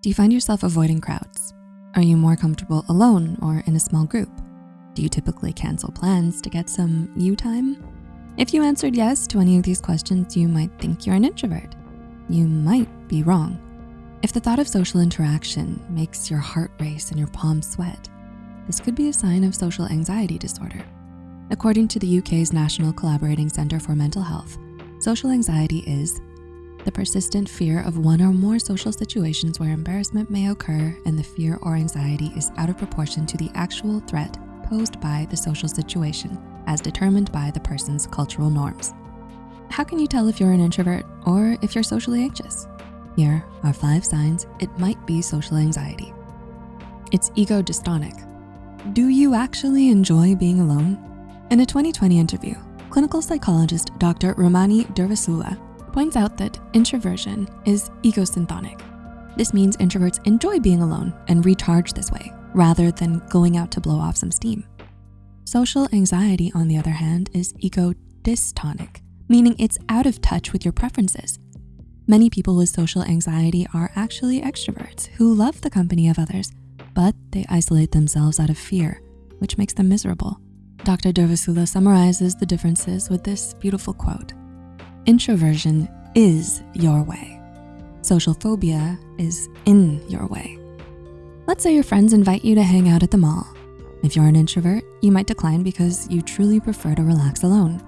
Do you find yourself avoiding crowds? Are you more comfortable alone or in a small group? Do you typically cancel plans to get some you time? If you answered yes to any of these questions, you might think you're an introvert. You might be wrong. If the thought of social interaction makes your heart race and your palms sweat, this could be a sign of social anxiety disorder. According to the UK's National Collaborating Centre for Mental Health, social anxiety is the persistent fear of one or more social situations where embarrassment may occur and the fear or anxiety is out of proportion to the actual threat posed by the social situation as determined by the person's cultural norms. How can you tell if you're an introvert or if you're socially anxious? Here are five signs it might be social anxiety. It's ego dystonic. Do you actually enjoy being alone? In a 2020 interview, clinical psychologist Dr. Ramani Durvasula points out that introversion is egosyntonic. This means introverts enjoy being alone and recharge this way, rather than going out to blow off some steam. Social anxiety, on the other hand, is ego dystonic, meaning it's out of touch with your preferences. Many people with social anxiety are actually extroverts who love the company of others, but they isolate themselves out of fear, which makes them miserable. Dr. Durvasula summarizes the differences with this beautiful quote. Introversion is your way. Social phobia is in your way. Let's say your friends invite you to hang out at the mall. If you're an introvert, you might decline because you truly prefer to relax alone.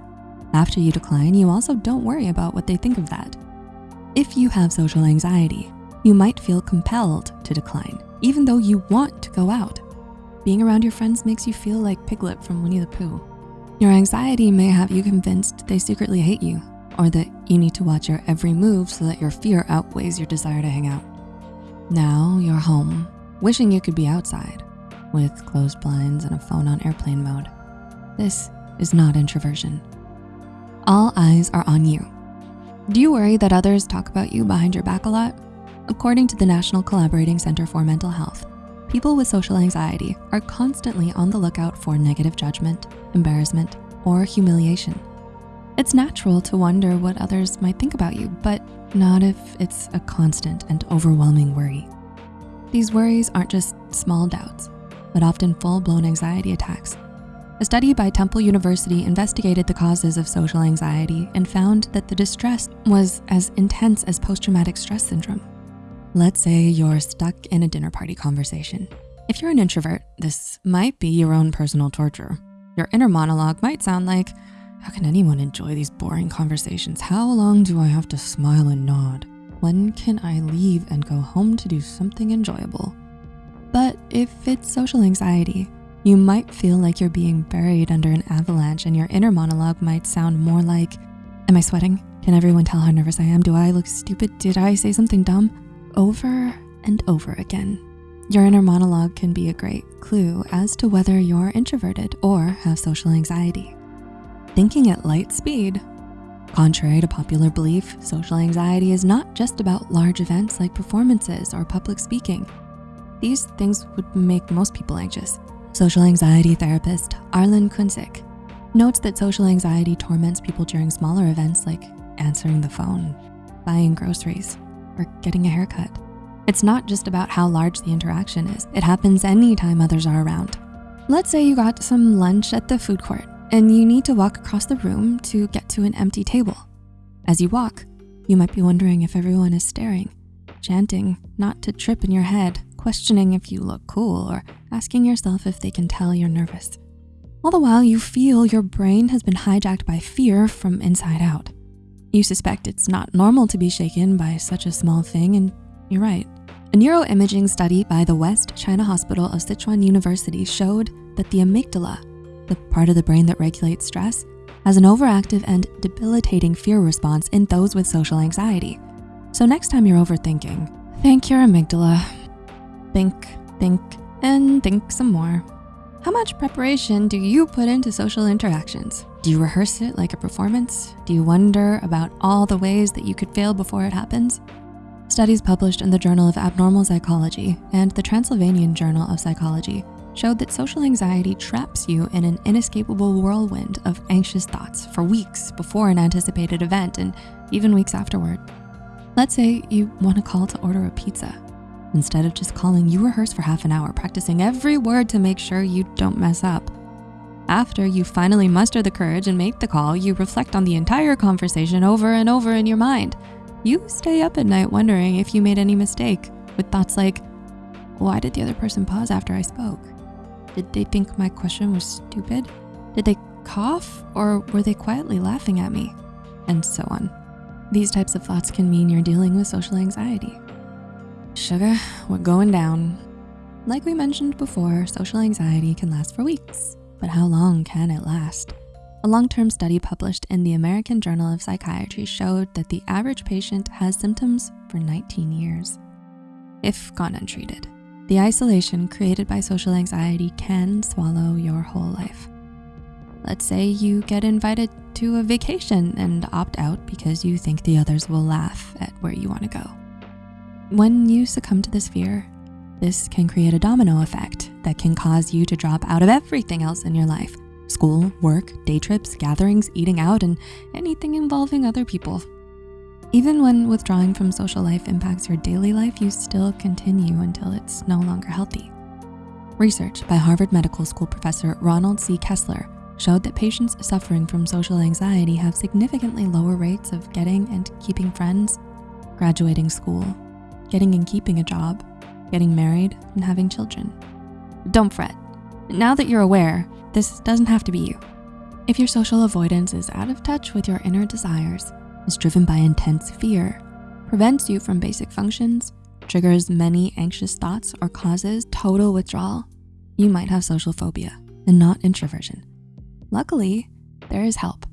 After you decline, you also don't worry about what they think of that. If you have social anxiety, you might feel compelled to decline, even though you want to go out. Being around your friends makes you feel like Piglet from Winnie the Pooh. Your anxiety may have you convinced they secretly hate you or that you need to watch your every move so that your fear outweighs your desire to hang out. Now you're home, wishing you could be outside with closed blinds and a phone on airplane mode. This is not introversion. All eyes are on you. Do you worry that others talk about you behind your back a lot? According to the National Collaborating Center for Mental Health, people with social anxiety are constantly on the lookout for negative judgment, embarrassment, or humiliation. It's natural to wonder what others might think about you, but not if it's a constant and overwhelming worry. These worries aren't just small doubts, but often full-blown anxiety attacks. A study by Temple University investigated the causes of social anxiety and found that the distress was as intense as post-traumatic stress syndrome. Let's say you're stuck in a dinner party conversation. If you're an introvert, this might be your own personal torture. Your inner monologue might sound like, how can anyone enjoy these boring conversations? How long do I have to smile and nod? When can I leave and go home to do something enjoyable? But if it's social anxiety, you might feel like you're being buried under an avalanche and your inner monologue might sound more like, am I sweating? Can everyone tell how nervous I am? Do I look stupid? Did I say something dumb? Over and over again. Your inner monologue can be a great clue as to whether you're introverted or have social anxiety. Thinking at light speed. Contrary to popular belief, social anxiety is not just about large events like performances or public speaking. These things would make most people anxious. Social anxiety therapist Arlin Cuncic notes that social anxiety torments people during smaller events like answering the phone, buying groceries, or getting a haircut. It's not just about how large the interaction is. It happens anytime others are around. Let's say you got some lunch at the food court and you need to walk across the room to get to an empty table. As you walk, you might be wondering if everyone is staring, chanting not to trip in your head, questioning if you look cool, or asking yourself if they can tell you're nervous. All the while you feel your brain has been hijacked by fear from inside out. You suspect it's not normal to be shaken by such a small thing, and you're right. A neuroimaging study by the West China Hospital of Sichuan University showed that the amygdala the part of the brain that regulates stress, has an overactive and debilitating fear response in those with social anxiety. So next time you're overthinking, thank your amygdala. Think, think, and think some more. How much preparation do you put into social interactions? Do you rehearse it like a performance? Do you wonder about all the ways that you could fail before it happens? Studies published in the Journal of Abnormal Psychology and the Transylvanian Journal of Psychology showed that social anxiety traps you in an inescapable whirlwind of anxious thoughts for weeks before an anticipated event and even weeks afterward. Let's say you want to call to order a pizza. Instead of just calling, you rehearse for half an hour, practicing every word to make sure you don't mess up. After you finally muster the courage and make the call, you reflect on the entire conversation over and over in your mind. You stay up at night wondering if you made any mistake with thoughts like, why did the other person pause after I spoke? Did they think my question was stupid? Did they cough or were they quietly laughing at me? And so on. These types of thoughts can mean you're dealing with social anxiety. Sugar, we're going down. Like we mentioned before, social anxiety can last for weeks, but how long can it last? A long-term study published in the American Journal of Psychiatry showed that the average patient has symptoms for 19 years. If gone untreated, the isolation created by social anxiety can swallow your whole life. Let's say you get invited to a vacation and opt out because you think the others will laugh at where you wanna go. When you succumb to this fear, this can create a domino effect that can cause you to drop out of everything else in your life. School, work, day trips, gatherings, eating out, and anything involving other people. Even when withdrawing from social life impacts your daily life, you still continue until it's no longer healthy. Research by Harvard Medical School professor Ronald C. Kessler showed that patients suffering from social anxiety have significantly lower rates of getting and keeping friends, graduating school, getting and keeping a job, getting married, and having children. Don't fret. Now that you're aware, this doesn't have to be you. If your social avoidance is out of touch with your inner desires, is driven by intense fear, prevents you from basic functions, triggers many anxious thoughts, or causes total withdrawal, you might have social phobia and not introversion. Luckily, there is help.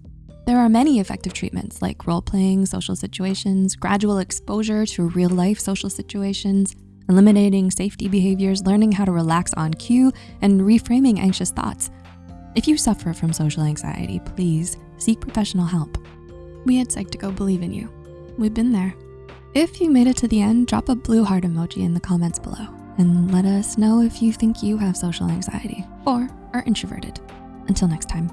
There are many effective treatments like role-playing social situations, gradual exposure to real-life social situations, eliminating safety behaviors, learning how to relax on cue, and reframing anxious thoughts. If you suffer from social anxiety, please seek professional help. We at Psych2Go believe in you. We've been there. If you made it to the end, drop a blue heart emoji in the comments below and let us know if you think you have social anxiety or are introverted. Until next time.